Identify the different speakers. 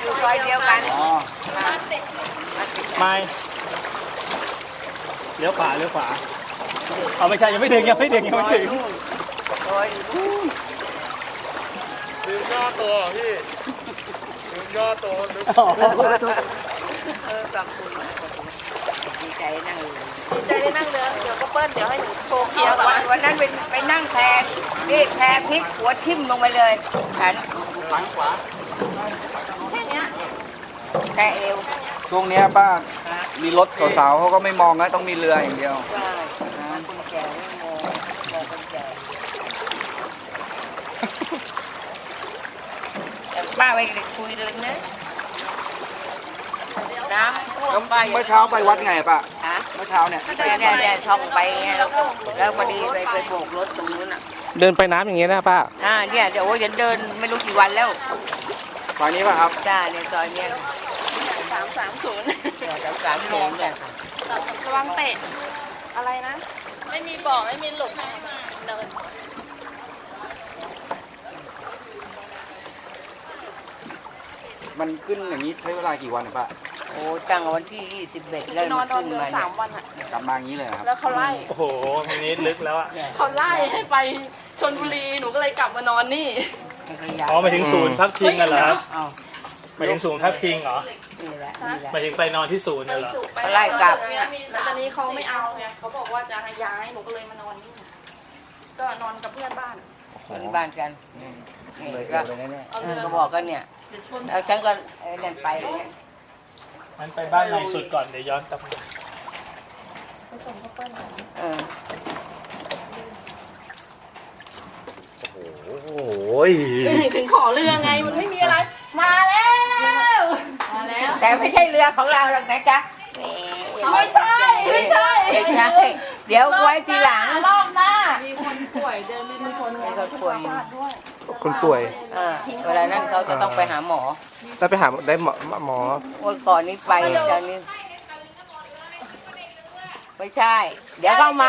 Speaker 1: อยู่ซอยเดียวกัน
Speaker 2: อ๋อ
Speaker 3: ไม่เลี้ยวขวาเลี้ยวขวาเอาไม่ใช่ยังไม่ถึงยังไม่ถึงยัง
Speaker 1: ซ
Speaker 3: ไม่
Speaker 1: อย
Speaker 3: ถึง
Speaker 1: นู่นซอยอยู่นู่น
Speaker 4: ลืมย่อตัวเหรอพี่ลืมย่อตัวลืม
Speaker 3: อ๋อ
Speaker 1: เออขอบคุณมากขอบคุณดีใจนั่งอยู่
Speaker 5: ใจได้นั่งเรือเดี๋ยวก็เปิ้ลเดี๋ยวให้หนูโชว์เคี้
Speaker 1: เดี๋
Speaker 5: ย
Speaker 1: ยวว
Speaker 5: ก่อ
Speaker 1: วัน
Speaker 5: น
Speaker 1: วันนั้นไปไปนั่งแพนี่แพพลิกหัวทิ่มลงไปเลยฉัน
Speaker 4: ฝังขวา
Speaker 5: แค่เนี้ย
Speaker 1: แค่เอว
Speaker 2: ช่วงเนี้ยป้ามีรถสาวๆเขาก็ไม่มองนะต้องมีเรืออย่างเดียว
Speaker 1: ใช่นะคนแก่ไม่มองมองคนแก่แต่ป้าไปคุยเลยนะน้ำท่วมป้าย่า
Speaker 2: เมื่อเช้าไปวัดไงป้า
Speaker 1: ฮะ
Speaker 2: เมื่อเช้าเนี่ย
Speaker 1: เนี่ยเนี่ยเนี่ยท่องไปไงแล้วแล้วพอดีไปไปโบกรถตรงนู้นอะ
Speaker 3: เดินไปน้ำอย่างเงี้ยนะป้า
Speaker 1: อ่าเนี่ยเดี๋ยวโอ้ยจะเดินไม่รู้กี่วันแล้ว
Speaker 2: ซอยนี้ป่ะครับ
Speaker 1: จ้าในซอยเนี่ย
Speaker 5: สามสามศูนย์
Speaker 1: เนี่ยสามสามโมงเนี่ยค่ะ
Speaker 5: ระวังเตะ อะไรนะ ไม่มีบ่อไม่มีหลุมเนิน
Speaker 2: มันขึ้นอย่างนี้ใช้เวลากี่วันอะป้า
Speaker 1: โอ้ตั้งวันที่21แล้ว
Speaker 5: นอน
Speaker 1: มัน
Speaker 5: นอน
Speaker 1: ขึ้น
Speaker 5: เรือ
Speaker 1: มา
Speaker 5: สา
Speaker 1: เนี่ย
Speaker 5: มวันอะ
Speaker 2: กลับมาอย่างนี้เลยเหรอครับ
Speaker 5: แล้วเขาไล่
Speaker 3: โอ้โหตรงนี้ลึกแล้วอะ
Speaker 5: เขาไล่ให้ไปชนบุรีหนูก็เลยกลับมานอนนี่
Speaker 1: ไม่ขยัน
Speaker 3: อ๋อหมายถึงศูนย์พักพิงกันเหรอครับ
Speaker 1: เอา
Speaker 3: หมายถึงศูนย์พักพิงเหรอ
Speaker 1: นี่แหละนี่แหละ
Speaker 3: หมายถึงไปนอนที่ศูนย์เนี่ยเหรอ
Speaker 1: เขาไล่กลับ
Speaker 5: แล้วตอนนี้เขาไม่เอาไงเขาบอกว่าจะให้ย้ายหนูก็เลยมานอนนี่ก็นอนกับเพื่อนบ้าน
Speaker 1: คนบ้านกันนี่
Speaker 2: เลย
Speaker 1: ก็
Speaker 2: เลยแน่
Speaker 5: เอา
Speaker 1: เอ
Speaker 5: เรือ
Speaker 1: อก็บอกกันเนี่ย
Speaker 5: เดี๋ยวชน
Speaker 1: แล้วฉันก็ไอ้นั่นไปเนี่ย
Speaker 3: งั้นไปบ้านใหม่สุดก่อนเดี๋ยวย้อนกลับมา
Speaker 5: ไปส่งเขาเปิ้ลก่อน
Speaker 1: เออ
Speaker 3: โอ้โห
Speaker 5: ถึงขอเรือไงมันไม่มีอะไรมาแล้วมา แล้ว
Speaker 1: แต่ไม่ใช่เรือของเราหรอกนะจ๊ะนี่
Speaker 5: ไม่ใช่ไม่ใช่
Speaker 1: ไม่ใช่เดี๋ยวไว้ทีหลัง
Speaker 5: รอบหน้ามีคนป่วยเดินไม่มีคน
Speaker 1: มีคนป่วยอยู่
Speaker 5: ด้วย
Speaker 3: คนป่วย
Speaker 1: อ่าเวลานั้นเขาจะต้องไปหาหมอ
Speaker 3: แล้วไปหาได้หมอหมอ
Speaker 1: โอ้ยก่อนนี้ไปตอนนี้ไม่ใช่ เดี๋ยวก็เอามา